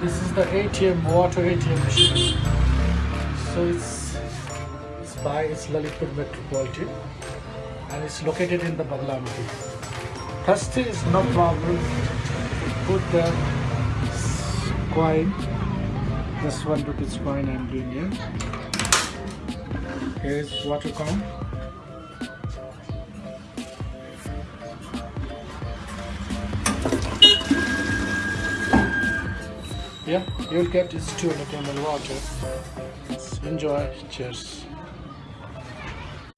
the ATM water ATM machine. So it's it's by it's Lalitpur Metropolitan and it's located in the Badlamati. Thirsty is no problem. Put the coin. This one rupees coin I'm doing here. Here is water count. Yeah you'll get this 200 ml water enjoy. Cheers